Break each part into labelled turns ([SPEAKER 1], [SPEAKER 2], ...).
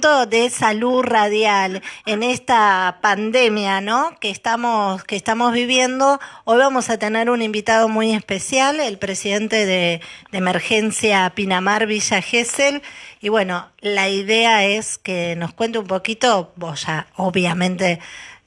[SPEAKER 1] de salud radial en esta pandemia, ¿no? Que estamos que estamos viviendo. Hoy vamos a tener un invitado muy especial, el presidente de, de Emergencia Pinamar Villa Gesell. Y bueno, la idea es que nos cuente un poquito, vos ya obviamente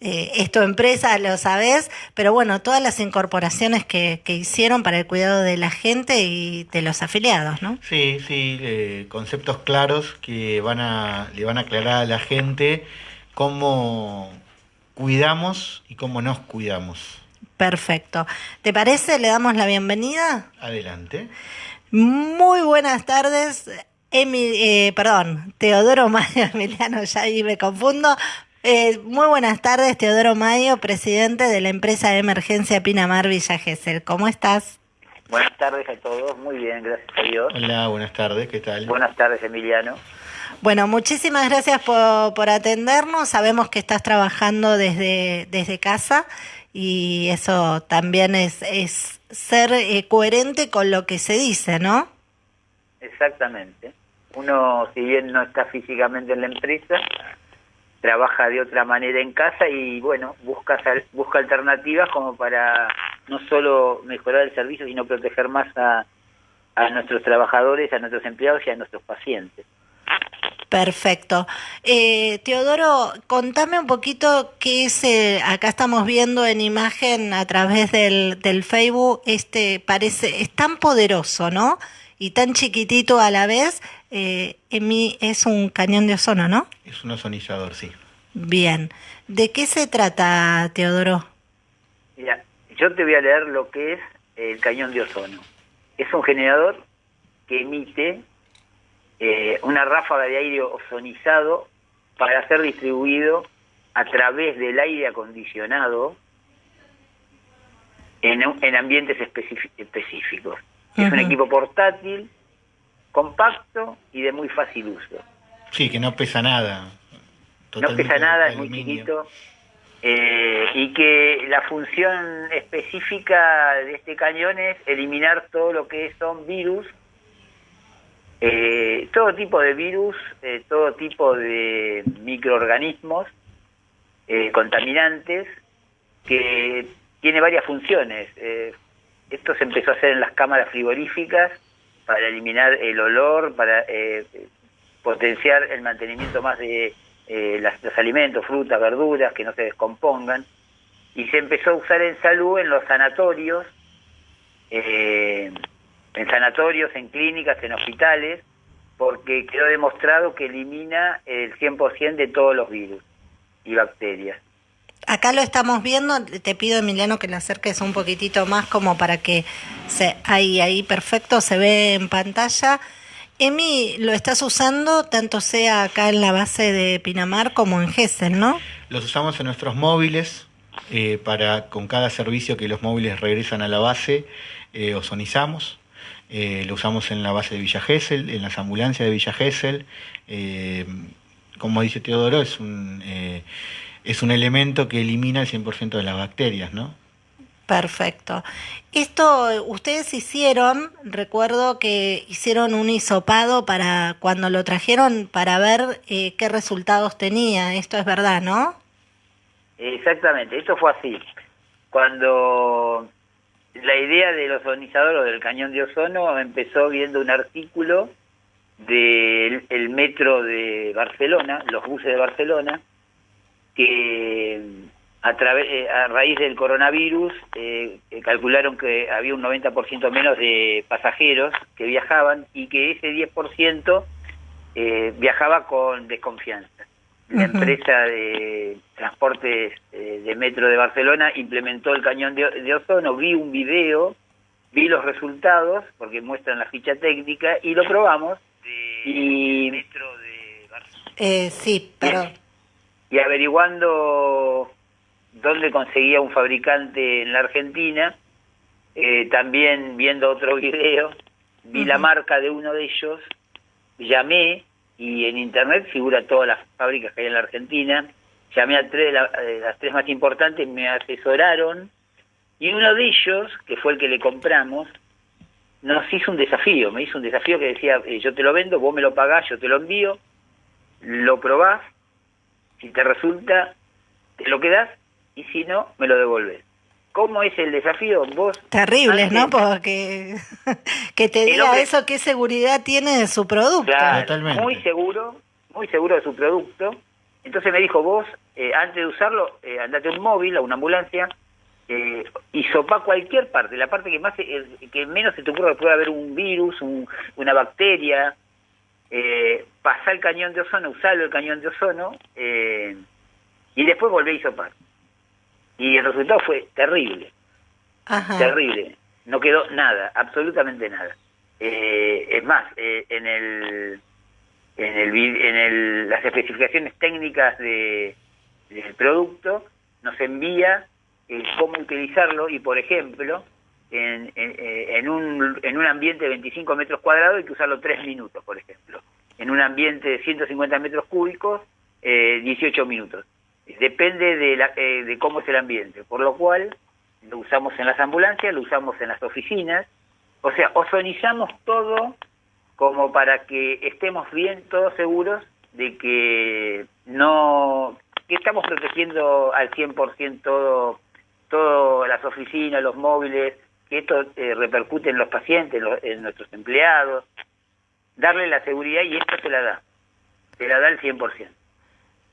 [SPEAKER 1] eh, es tu empresa, lo sabes, pero bueno, todas las incorporaciones que, que, hicieron para el cuidado de la gente y de los afiliados, ¿no?
[SPEAKER 2] Sí, sí, eh, conceptos claros que van a, le van a aclarar a la gente cómo cuidamos y cómo nos cuidamos.
[SPEAKER 1] Perfecto. ¿Te parece? ¿Le damos la bienvenida?
[SPEAKER 2] Adelante.
[SPEAKER 1] Muy buenas tardes. Emi, eh, perdón, Teodoro Mario Emiliano, ya ahí me confundo. Eh, muy buenas tardes, Teodoro Mayo, presidente de la empresa de emergencia Pinamar Villa Gesell. ¿Cómo estás?
[SPEAKER 3] Buenas tardes a todos, muy bien, gracias a Dios.
[SPEAKER 2] Hola, buenas tardes, ¿qué tal?
[SPEAKER 3] Buenas tardes, Emiliano.
[SPEAKER 1] Bueno, muchísimas gracias por, por atendernos. Sabemos que estás trabajando desde, desde casa y eso también es, es ser eh, coherente con lo que se dice, ¿no?
[SPEAKER 3] Exactamente. Uno, si bien no está físicamente en la empresa, trabaja de otra manera en casa y bueno, busca, busca alternativas como para no solo mejorar el servicio, sino proteger más a, a nuestros trabajadores, a nuestros empleados y a nuestros pacientes.
[SPEAKER 1] Perfecto. Eh, Teodoro, contame un poquito qué es, acá estamos viendo en imagen a través del, del Facebook, este parece, es tan poderoso, ¿no? Y tan chiquitito a la vez, eh, en mí es un cañón de ozono, ¿no?
[SPEAKER 2] Es un ozonizador, sí.
[SPEAKER 1] Bien. ¿De qué se trata, Teodoro?
[SPEAKER 3] Mira, yo te voy a leer lo que es el cañón de ozono. Es un generador que emite eh, una ráfaga de aire ozonizado para ser distribuido a través del aire acondicionado en, en ambientes específicos. Es un equipo portátil, compacto y de muy fácil uso.
[SPEAKER 2] Sí, que no pesa nada.
[SPEAKER 3] No pesa nada, es muy chiquito. Eh, y que la función específica de este cañón es eliminar todo lo que son virus, eh, todo tipo de virus, eh, todo tipo de microorganismos contaminantes, que tiene varias funciones. Esto se empezó a hacer en las cámaras frigoríficas para eliminar el olor, para potenciar el mantenimiento más de eh, los alimentos, frutas, verduras, que no se descompongan. Y se empezó a usar en salud en los sanatorios, eh, en sanatorios, en clínicas, en hospitales, porque quedó demostrado que elimina el 100% de todos los virus y bacterias.
[SPEAKER 1] Acá lo estamos viendo, te pido Emiliano que le acerques un poquitito más como para que se ahí ahí perfecto se ve en pantalla. Emi, lo estás usando tanto sea acá en la base de Pinamar como en Gesell, ¿no?
[SPEAKER 2] Los usamos en nuestros móviles, eh, para con cada servicio que los móviles regresan a la base, eh, ozonizamos. Eh, lo usamos en la base de Villa Gesell, en las ambulancias de Villa Gesell. Eh, como dice Teodoro, es un, es un elemento que elimina el 100% de las bacterias, ¿no?
[SPEAKER 1] Perfecto. Esto ustedes hicieron, recuerdo que hicieron un hisopado para cuando lo trajeron para ver eh, qué resultados tenía. Esto es verdad, ¿no?
[SPEAKER 3] Exactamente, esto fue así. Cuando la idea del ozonizador o del cañón de ozono empezó viendo un artículo del el metro de Barcelona, los buses de Barcelona, que a, través, eh, a raíz del coronavirus eh, eh, calcularon que había un 90% menos de pasajeros que viajaban y que ese 10% eh, viajaba con desconfianza. La empresa de transportes de metro de Barcelona implementó el cañón de, ozono, vi un video, vi los resultados, porque muestran la ficha técnica, y lo probamos. y, metro
[SPEAKER 1] de sí, pero...
[SPEAKER 3] y averiguando dónde conseguía un fabricante en la Argentina. Eh, también viendo otro video, vi la marca de uno de ellos, llamé y en internet figura todas las fábricas que hay en la Argentina. Llamé a tres, de las tres más importantes, me asesoraron y uno de ellos, que fue el que le compramos, nos hizo un desafío, me hizo un desafío que decía, eh, yo te lo vendo, vos me lo pagás, yo te lo envío, lo probás, si te resulta, te lo quedás y si no, me lo devolves. ¿Cómo es el desafío? Vos
[SPEAKER 1] Terribles, ¿no? Porque que te diga eso, qué seguridad tiene de su producto.
[SPEAKER 3] muy seguro, muy seguro de su producto. Entonces me dijo, vos, eh, antes de usarlo, eh, andate a un móvil, a una ambulancia, eh, y sopa cualquier parte, la parte que más eh, que menos se te ocurra que pueda haber un virus, una bacteria, eh, pasar el cañón de ozono, usarlo el cañón de ozono, eh, y después volví a hisopar. Y el resultado fue terrible, terrible. No quedó nada, absolutamente nada. Eh, es más, eh, en el en el en el, las especificaciones técnicas de, del producto nos envía cómo utilizarlo y por ejemplo en, en, un, en un ambiente de 25 metros cuadrados hay que usarlo 3 minutos, por ejemplo. En un ambiente de 150 metros cúbicos, eh, 18 minutos. Depende de, la, eh, de cómo es el ambiente, por lo cual lo usamos en las ambulancias, lo usamos en las oficinas, o sea, ozonizamos todo como para que estemos bien, todos seguros de que no, que estamos protegiendo al 100% todo, todas las oficinas, los móviles, que esto eh, repercute en los pacientes, en, nuestros empleados, darle la seguridad y esto se la da, se la da el 100%.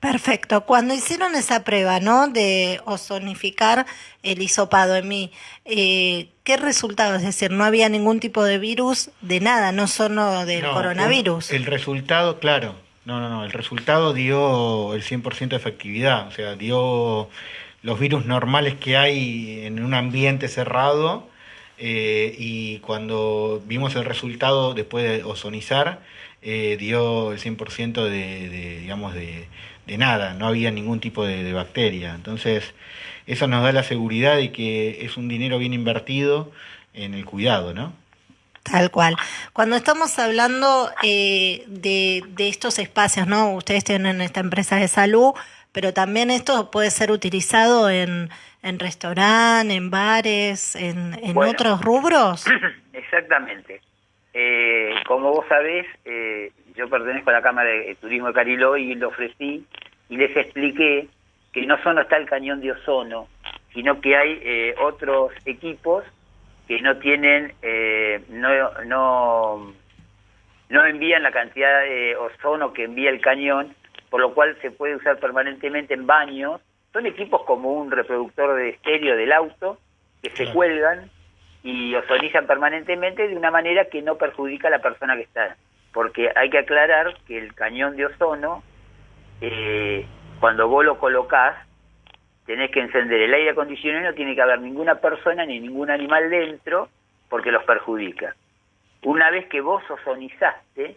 [SPEAKER 1] Perfecto. Cuando hicieron esa prueba, ¿no? De ozonificar el hisopado en mí, eh, ¿qué resultado? Es decir, no había ningún tipo de virus de nada, no solo del coronavirus.
[SPEAKER 2] el resultado, claro. No, no, no. El resultado dio el 100% de efectividad. O sea, dio los virus normales que hay en un ambiente cerrado eh, y cuando vimos el resultado después de ozonizar, eh, dio el 100% de, digamos, de, nada, no había ningún tipo de, bacteria. Entonces, eso nos da la seguridad de que es un dinero bien invertido en el cuidado, ¿no?
[SPEAKER 1] Tal cual. Cuando estamos hablando eh, de, de estos espacios, ¿no? Ustedes tienen esta empresa de salud, pero también esto puede ser utilizado en, en restaurantes, en bares, en, en otros rubros.
[SPEAKER 3] Exactamente. Eh, como vos sabés, eh, yo pertenezco a la Cámara de Turismo de Cariló y lo ofrecí y les expliqué que no solo está el cañón de ozono, sino que hay eh, otros equipos que no tienen, eh, no, no, no envían la cantidad de ozono que envía el cañón por lo cual se puede usar permanentemente en baños. Son equipos como un reproductor de estéreo del auto que se cuelgan y ozonizan permanentemente de una manera que no perjudica a la persona que está. Porque hay que aclarar que el cañón de ozono, eh, cuando vos lo colocás, tenés que encender el aire acondicionado y no tiene que haber ninguna persona ni ningún animal dentro porque los perjudica. Una vez que vos ozonizaste,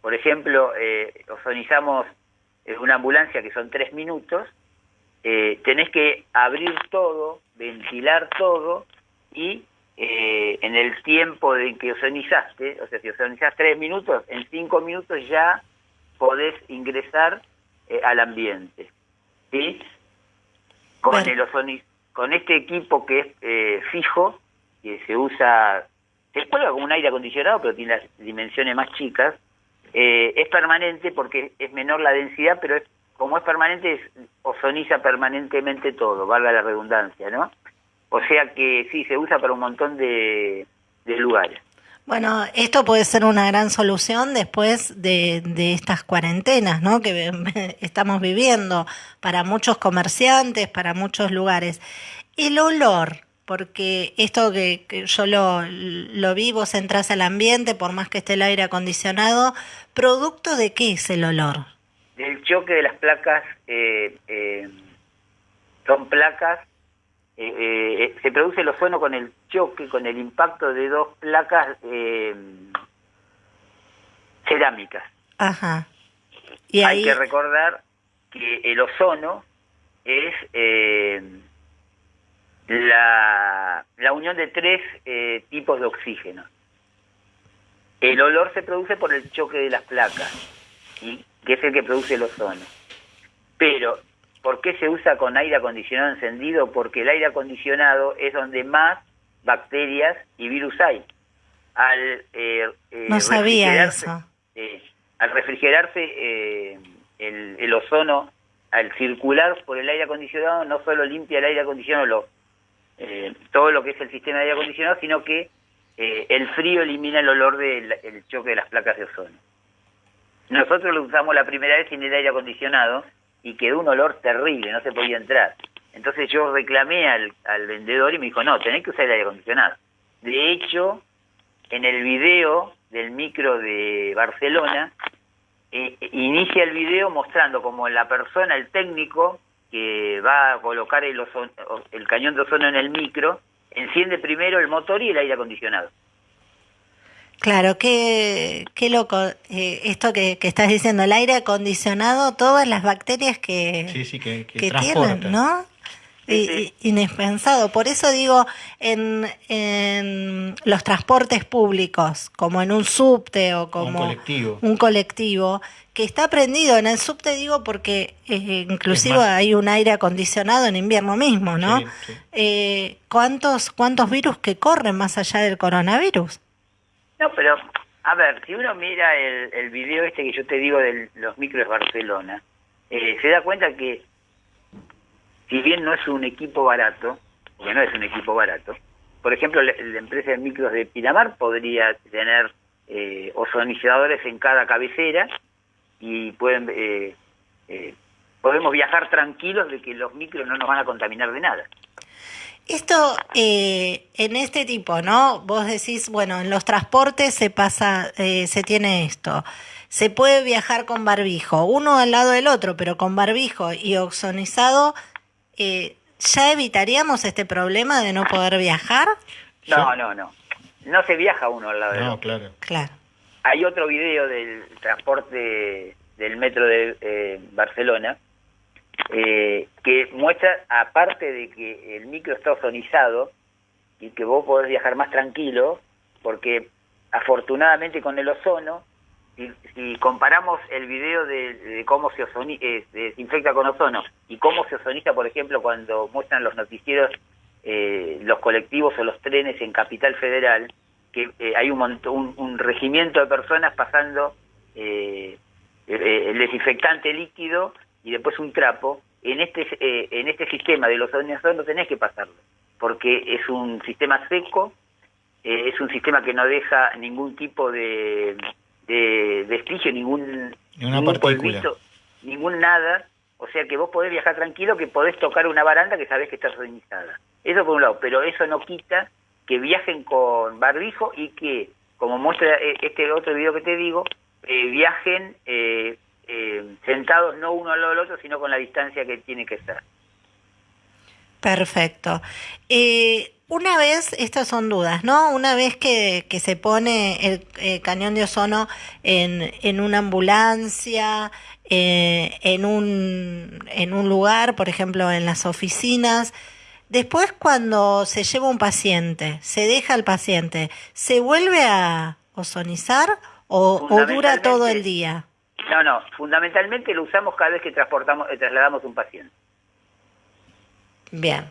[SPEAKER 3] por ejemplo, eh, ozonizamos una ambulancia que son tres minutos, eh, tenés que abrir todo, ventilar todo y eh, en el tiempo de que ozonizaste, o sea, si ozonizás tres minutos, en cinco minutos ya podés ingresar eh, al ambiente. ¿sí? Con, el con este equipo que es eh, fijo, que se usa, se cuelga como un aire acondicionado, pero tiene las dimensiones más chicas, eh, es permanente porque es menor la densidad, pero es, como es permanente, ozoniza permanentemente todo, valga la redundancia, ¿no? O sea que sí, se usa para un montón de, lugares.
[SPEAKER 1] Bueno, esto puede ser una gran solución después de, estas cuarentenas ¿no? que estamos viviendo para muchos comerciantes, para muchos lugares. El olor, porque esto que, yo lo, lo vi, vos entras al ambiente, por más que esté el aire acondicionado, ¿producto de qué es el olor?
[SPEAKER 3] Del choque de las placas, eh, eh, son placas, eh, se produce el ozono con el choque, con el impacto de dos placas cerámicas.
[SPEAKER 1] Ajá.
[SPEAKER 3] ¿Y Hay que recordar que el ozono es la, la unión de tres eh, tipos de oxígeno. El olor se produce por el choque de las placas, y que es el que produce el ozono. Pero, ¿por qué se usa con aire acondicionado encendido? Porque el aire acondicionado es donde más bacterias y virus hay. Al,
[SPEAKER 1] eh, eh, no sabía eso.
[SPEAKER 3] al refrigerarse el, el ozono al circular por el aire acondicionado no solo limpia el aire acondicionado, lo, eh, todo lo que es el sistema de aire acondicionado, sino que eh, el frío elimina el olor del el choque de las placas de ozono. Nosotros lo usamos la primera vez sin el aire acondicionado y quedó un olor terrible, no se podía entrar. Entonces yo reclamé al, al vendedor y me dijo, no, tenés que usar el aire acondicionado. De hecho, en el video del micro de Barcelona, eh, inicia el video mostrando como la persona, el técnico, que va a colocar el, el cañón de ozono en el micro, enciende primero el motor y el aire acondicionado.
[SPEAKER 1] Claro, qué, qué loco eh, esto que, que, estás diciendo, el aire acondicionado, todas las bacterias que,
[SPEAKER 2] sí, sí, que,
[SPEAKER 1] que tienen, ¿no? Inexpensado. Por eso digo, en, en, los transportes públicos, como en un subte o como
[SPEAKER 2] un colectivo,
[SPEAKER 1] un colectivo que está prendido. En el subte digo porque eh, inclusive hay un aire acondicionado en invierno mismo, ¿no?
[SPEAKER 2] Sí, sí.
[SPEAKER 1] Eh, ¿cuántos, ¿Cuántos virus que corren más allá del coronavirus?
[SPEAKER 3] No, pero a ver, si uno mira el, el video este que yo te digo de los micros Barcelona, eh, se da cuenta que si bien no es un equipo barato, porque no es un equipo barato, por ejemplo, la, la empresa de micros de Pinamar podría tener eh, ozonizadores en cada cabecera y pueden eh, eh, podemos viajar tranquilos de que los micros no nos van a contaminar de nada.
[SPEAKER 1] Esto eh, en este tipo, ¿no? Vos decís, bueno, en los transportes se pasa, eh, se tiene esto. Se puede viajar con barbijo, uno al lado del otro, pero con barbijo y oxonizado, eh, ¿ya evitaríamos este problema de no poder viajar?
[SPEAKER 3] No, no, no. No se viaja uno al lado del
[SPEAKER 2] No,
[SPEAKER 3] otro.
[SPEAKER 2] claro.
[SPEAKER 1] Claro.
[SPEAKER 3] Hay otro video del transporte del metro de eh, Barcelona eh, que muestra, aparte de que el micro está ozonizado y que vos podés viajar más tranquilo, porque afortunadamente con el ozono, si, comparamos el video de, cómo se, ozoni, eh, se desinfecta con ozono y cómo se ozoniza, por ejemplo, cuando muestran los noticieros eh, los colectivos o los trenes en Capital Federal, que eh, hay un, un, un, regimiento de personas pasando eh, el desinfectante líquido y después un trapo, en este eh, en este sistema de los ozonizadores no tenés que pasarlo, porque es un sistema seco, eh, es un sistema que no deja ningún tipo de, de vestigio, ningún,
[SPEAKER 2] ningún
[SPEAKER 3] polvito, ningún nada, o sea que vos podés viajar tranquilo, que podés tocar una baranda que sabés que está ozonizada. Eso por un lado, pero eso no quita que viajen con barbijo y que, como muestra eh, este otro video que te digo, eh, viajen eh, eh, sentados no uno al lado del otro, sino con la distancia que tiene que ser.
[SPEAKER 1] Perfecto. Eh, una vez, estas son dudas, ¿no? Una vez que, que se pone el cañón de ozono en, en una ambulancia, eh, en, un, en un lugar, por ejemplo, en las oficinas, después cuando se lleva un paciente, se deja al paciente, ¿se vuelve a ozonizar o, o dura todo el día?
[SPEAKER 3] No, no, fundamentalmente lo usamos cada vez que transportamos, eh, trasladamos un paciente.
[SPEAKER 1] Bien.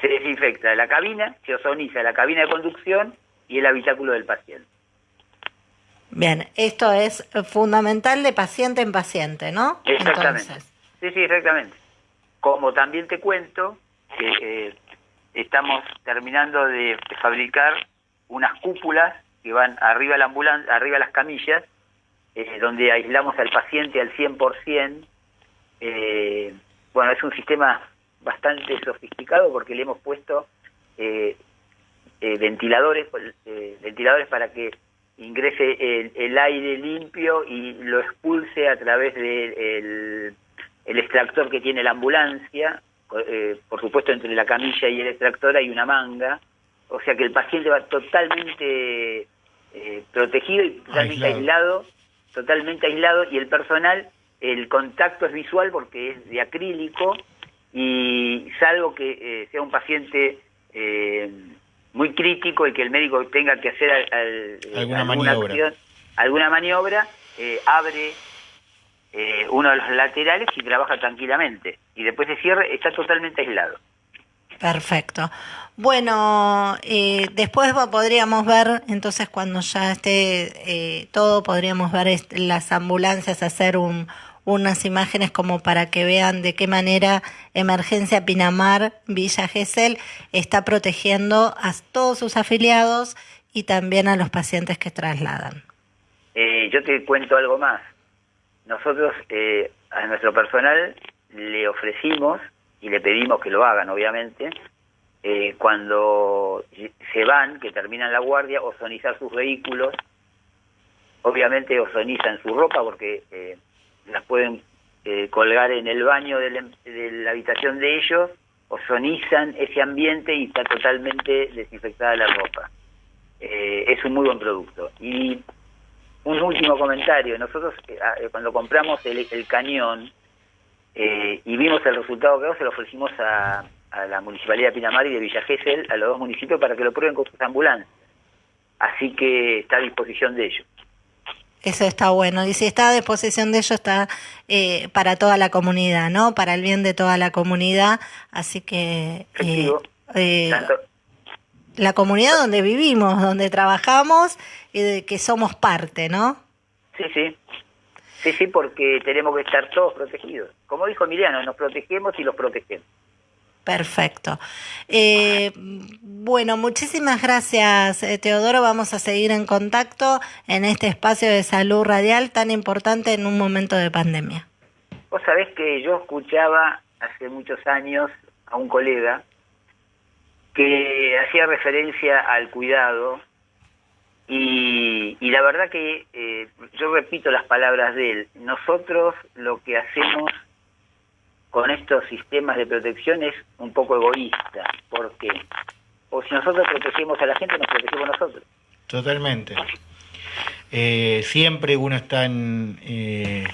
[SPEAKER 3] Se desinfecta la cabina, se ozoniza la cabina de conducción y el habitáculo del paciente.
[SPEAKER 1] Bien, esto es fundamental de paciente en paciente, ¿no?
[SPEAKER 3] Exactamente.
[SPEAKER 1] Entonces.
[SPEAKER 3] Sí, sí, exactamente. Como también te cuento que eh, estamos terminando de fabricar unas cúpulas que van arriba de la ambulancia, arriba de las camillas, eh, donde aislamos al paciente al 100%. Eh, bueno, es un sistema bastante sofisticado porque le hemos puesto eh, eh, ventiladores, eh, ventiladores para que ingrese el, el, aire limpio y lo expulse a través del de el, el extractor que tiene la ambulancia. Por supuesto, entre la camilla y el extractor hay una manga, o sea que el paciente va totalmente eh, protegido y totalmente aislado. aislado, totalmente aislado, y el personal, el contacto es visual porque es de acrílico, y salvo que eh, sea un paciente eh, muy crítico y que el médico tenga que hacer al, al,
[SPEAKER 2] alguna, alguna, maniobra,
[SPEAKER 3] acción, alguna maniobra eh, abre eh, uno de los laterales y trabaja tranquilamente y después se cierra, está totalmente aislado.
[SPEAKER 1] Perfecto. Bueno, eh, después podríamos ver, entonces cuando ya esté eh, todo, podríamos ver las ambulancias hacer un, unas imágenes como para que vean de qué manera Emergencia Pinamar Villa Gesell está protegiendo a todos sus afiliados y también a los pacientes que trasladan.
[SPEAKER 3] Eh, yo te cuento algo más. Nosotros eh, a nuestro personal le ofrecimos y le pedimos que lo hagan, obviamente, eh, cuando se van, que terminan la guardia, ozonizar sus vehículos. Obviamente ozonizan su ropa porque eh, las pueden eh, colgar en el baño de la, habitación de ellos, ozonizan ese ambiente y está totalmente desinfectada la ropa. es un muy buen producto. Y un último comentario, nosotros cuando compramos el, el cañón, eh, y vimos el resultado que se lo ofrecimos a, la Municipalidad de Pinamar y de Villa Gesell, a los dos municipios, para que lo prueben con sus ambulancias. Así que está a disposición de ellos.
[SPEAKER 1] Eso está bueno. Y si está a disposición de ellos, está eh, para toda la comunidad, ¿no? Para el bien de toda la comunidad. Así que... Eh, la comunidad donde vivimos, donde trabajamos y de que somos parte, ¿no?
[SPEAKER 3] Sí, sí. Sí, sí, porque tenemos que estar todos protegidos. Como dijo Emiliano, nos protegemos y los protegemos.
[SPEAKER 1] Perfecto. Eh, bueno, muchísimas gracias, eh, Teodoro. Vamos a seguir en contacto en este espacio de salud radial tan importante en un momento de pandemia.
[SPEAKER 3] Vos sabés que yo escuchaba hace muchos años a un colega que hacía referencia al cuidado y, la verdad que eh, yo repito las palabras de él, nosotros lo que hacemos con estos sistemas de protección es un poco egoísta, porque o si nosotros protegemos a la gente, nos protegemos nosotros.
[SPEAKER 2] Totalmente. Eh, siempre uno está en... Eh,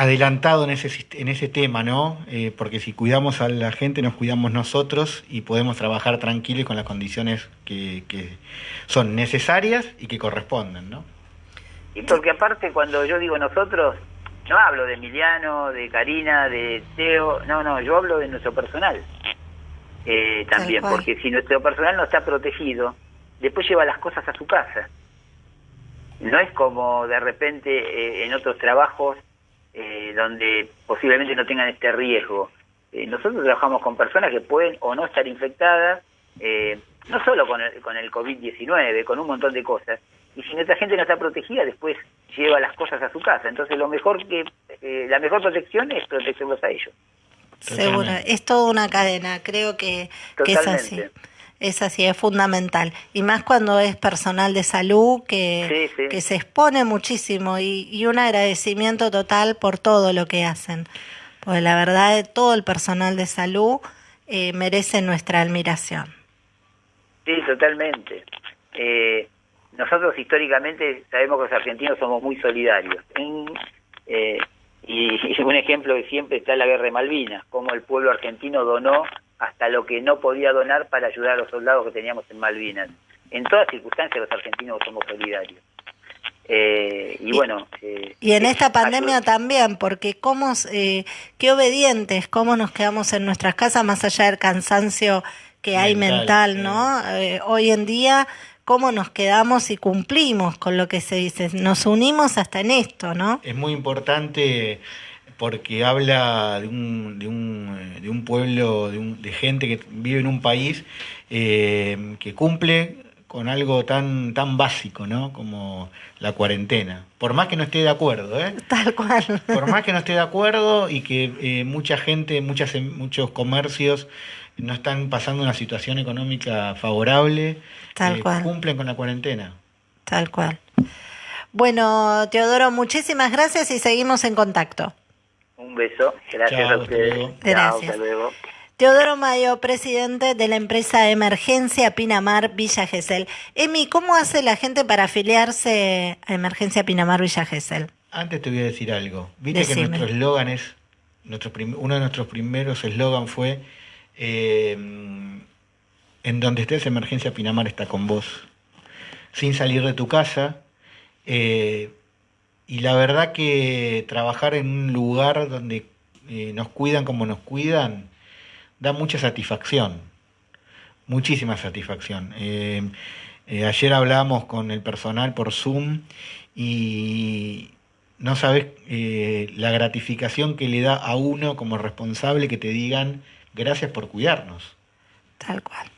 [SPEAKER 2] adelantado en ese, en ese tema, ¿no? Eh, porque si cuidamos a la gente, nos cuidamos nosotros y podemos trabajar tranquilos con las condiciones que, que son necesarias y que corresponden, ¿no?
[SPEAKER 3] Y porque aparte cuando yo digo nosotros, no hablo de Emiliano, de Karina, de Teo, no, no, yo hablo de nuestro personal eh, también, porque si nuestro personal no está protegido, después lleva las cosas a su casa. No es como de repente eh, en otros trabajos eh, donde posiblemente no tengan este riesgo. Eh, nosotros trabajamos con personas que pueden o no estar infectadas, eh, no solo con el, con el COVID-19, con un montón de cosas. Y si nuestra gente no está protegida, después lleva las cosas a su casa. Entonces, lo mejor que la mejor protección es protegerlos a ellos.
[SPEAKER 1] Seguro, es toda una cadena, creo que, que es así. Es así, es fundamental. Y más cuando es personal de salud que, que se expone muchísimo y, y, un agradecimiento total por todo lo que hacen. Pues la verdad, todo el personal de salud eh, merece nuestra admiración.
[SPEAKER 3] Sí, totalmente. Eh, nosotros históricamente sabemos que los argentinos somos muy solidarios. Eh, y, y, un ejemplo que siempre está la guerra de Malvinas, como el pueblo argentino donó hasta lo que no podía donar para ayudar a los soldados que teníamos en Malvinas. En todas circunstancias los argentinos somos solidarios. Eh, y, bueno...
[SPEAKER 1] Eh, y en esta pandemia también, porque cómo, eh, qué obedientes, cómo nos quedamos en nuestras casas más allá del cansancio que hay mental, ¿no? hoy en día, cómo nos quedamos y cumplimos con lo que se dice. Nos unimos hasta en esto, ¿no?
[SPEAKER 2] Es muy importante porque habla de un, de un, eh, de un pueblo, de, un, de, gente que vive en un país eh, que cumple con algo tan, tan básico, ¿no? Como la cuarentena. Por más que no esté de acuerdo, ¿eh?
[SPEAKER 1] Tal cual.
[SPEAKER 2] Por más que no esté de acuerdo y que eh, mucha gente, muchas, muchos comercios no están pasando una situación económica favorable,
[SPEAKER 1] Tal cual.
[SPEAKER 2] cumplen con la cuarentena.
[SPEAKER 1] Tal cual. Bueno, Teodoro, muchísimas gracias y seguimos en contacto.
[SPEAKER 3] Un beso. Gracias a ustedes.
[SPEAKER 1] Gracias. luego. Teodoro Mayo, presidente de la empresa Emergencia Pinamar Villa Gesell. Emi, ¿cómo hace la gente para afiliarse a Emergencia Pinamar Villa Gesell?
[SPEAKER 2] Antes te voy a decir algo. Viste que nuestro eslogan es, nuestro uno de nuestros primeros eslogan fue, eh, en donde estés Emergencia Pinamar está con vos. Sin salir de tu casa, eh, y la verdad que trabajar en un lugar donde eh, nos cuidan como nos cuidan da mucha satisfacción, muchísima satisfacción. Eh, eh, ayer hablábamos con el personal por Zoom y no sabes la gratificación que le da a uno como responsable que te digan gracias por cuidarnos.
[SPEAKER 1] Tal cual.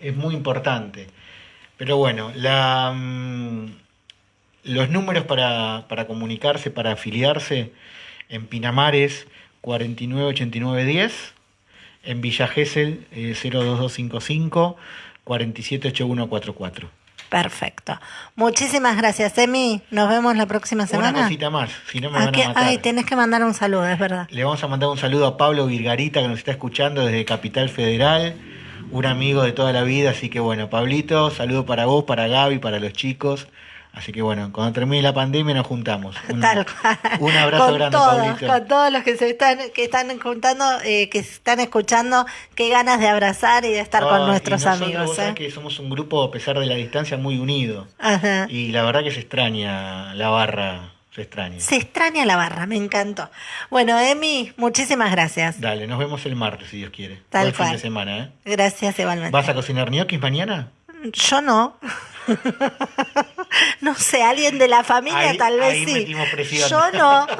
[SPEAKER 2] Es muy importante. Pero bueno, la, mm, los números para, para comunicarse, para afiliarse, en Pinamares 498910, en Villa Gesell eh, 02255 478144.
[SPEAKER 1] Perfecto. Muchísimas gracias, Emi. Nos vemos la próxima semana.
[SPEAKER 2] Una cosita más, si no me
[SPEAKER 1] ¿A
[SPEAKER 2] van
[SPEAKER 1] qué?
[SPEAKER 2] a matar.
[SPEAKER 1] Ay, tenés que mandar un saludo, es verdad.
[SPEAKER 2] Le vamos a mandar un saludo a Pablo Virgarita que nos está escuchando desde Capital Federal, un amigo de toda la vida, así que bueno, Pablito, saludo para vos, para Gaby, para los chicos. Así que bueno, cuando termine la pandemia nos juntamos. Un,
[SPEAKER 1] Tal cual.
[SPEAKER 2] un abrazo
[SPEAKER 1] con
[SPEAKER 2] grande,
[SPEAKER 1] todos,
[SPEAKER 2] Pablito.
[SPEAKER 1] Con todos los que se están, que están juntando, eh, que se están escuchando, qué ganas de abrazar y de estar con
[SPEAKER 2] y
[SPEAKER 1] nuestros
[SPEAKER 2] nosotros,
[SPEAKER 1] amigos.
[SPEAKER 2] vos
[SPEAKER 1] ¿eh?
[SPEAKER 2] que somos un grupo, a pesar de la distancia, muy unido.
[SPEAKER 1] Ajá.
[SPEAKER 2] Y la verdad que se extraña la barra, se extraña.
[SPEAKER 1] Se extraña la barra, me encantó. Bueno, Emi, muchísimas gracias.
[SPEAKER 2] Dale, nos vemos el martes, si Dios quiere.
[SPEAKER 1] Tal
[SPEAKER 2] Buen fin
[SPEAKER 1] cual.
[SPEAKER 2] de semana, ¿eh?
[SPEAKER 1] Gracias igualmente.
[SPEAKER 2] ¿Vas a cocinar ñoquis mañana?
[SPEAKER 1] Yo no. no sé, alguien de la familia
[SPEAKER 2] Ahí-
[SPEAKER 1] tal vez
[SPEAKER 2] ahí
[SPEAKER 1] sí.
[SPEAKER 2] presión.
[SPEAKER 1] Yo no.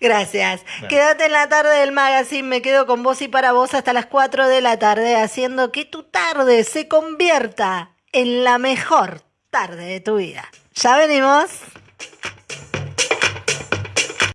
[SPEAKER 1] Gracias. Quédate en la tarde del magazine. Me quedo con vos y para vos hasta las 4 de la tarde, haciendo que tu tarde se convierta en la mejor tarde de tu vida. ¿Ya venimos?